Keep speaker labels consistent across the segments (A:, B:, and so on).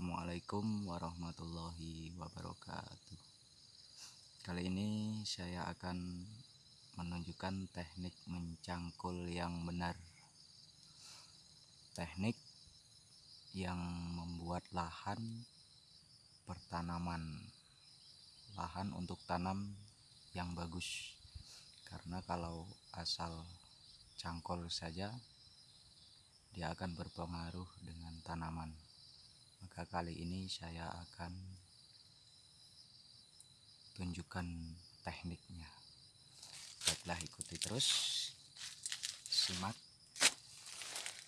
A: Assalamualaikum warahmatullahi wabarakatuh. Kali ini saya akan menunjukkan teknik mencangkul yang benar. Teknik yang membuat lahan pertanaman. Lahan untuk tanam yang bagus. Karena kalau asal cangkul saja dia akan berpengaruh dengan tanaman maka kali ini saya akan tunjukkan tekniknya. Baiklah ikuti terus. Simak.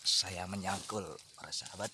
A: Saya menyangkul para sahabat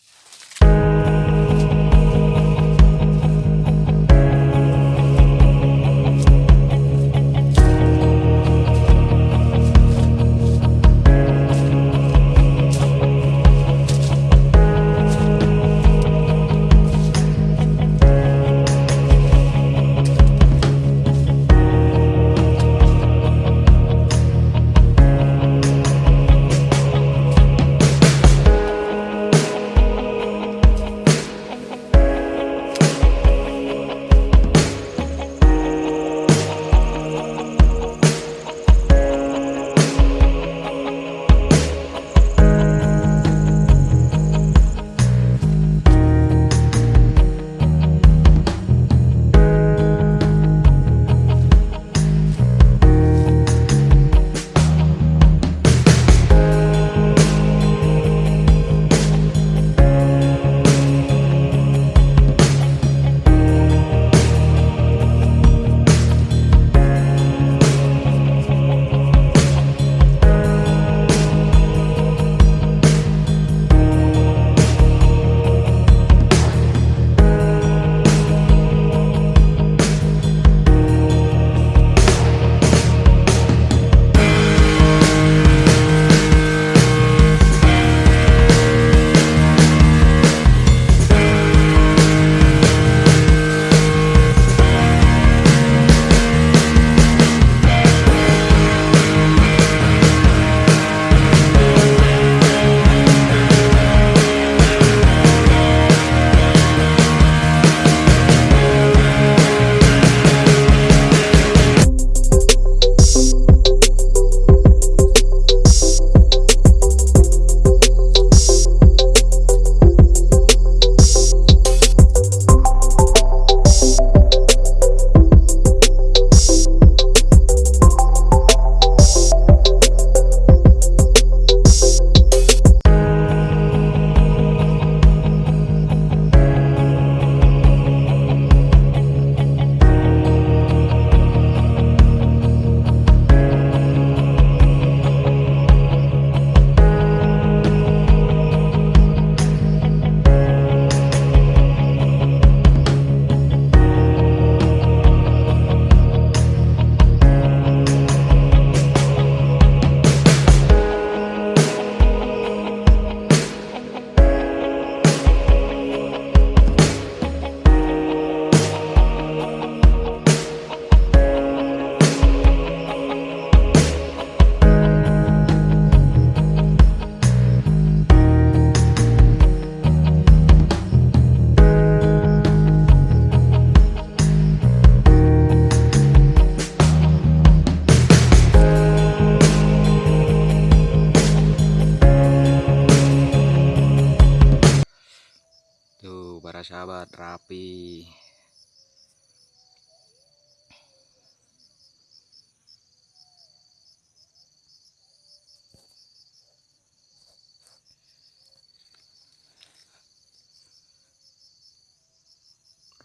A: para sahabat rapi.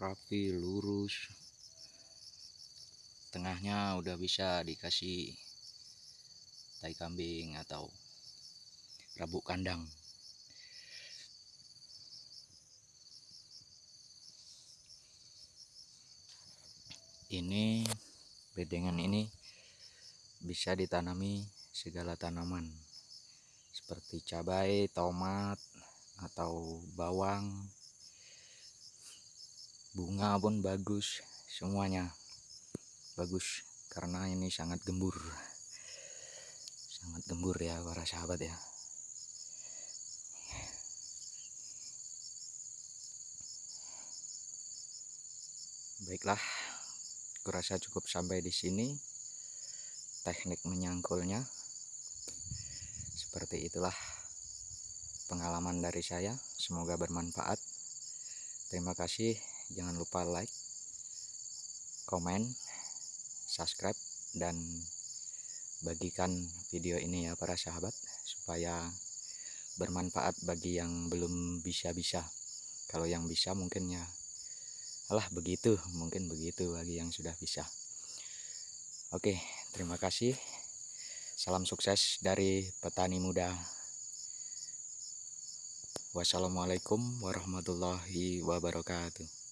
A: Rapi lurus. Tengahnya udah bisa dikasih tai kambing atau rabuk kandang ini bedengan ini bisa ditanami segala tanaman seperti cabai, tomat, atau bawang bunga pun bagus semuanya bagus karena ini sangat gembur. Sangat gembur ya para sahabat ya. Baiklah kurasa cukup sampai di sini. Teknik menyangkulnya. Seperti itulah pengalaman dari saya. Semoga bermanfaat. Terima kasih. Jangan lupa like komen subscribe dan bagikan video ini ya para sahabat supaya bermanfaat bagi yang belum bisa-bisa. Kalau yang bisa mungkin ya alah begitu. Mungkin begitu bagi yang sudah bisa oke terima kasih. Salam sukses dari petani muda. Wassalamualaikum warahmatullahi wabarakatuh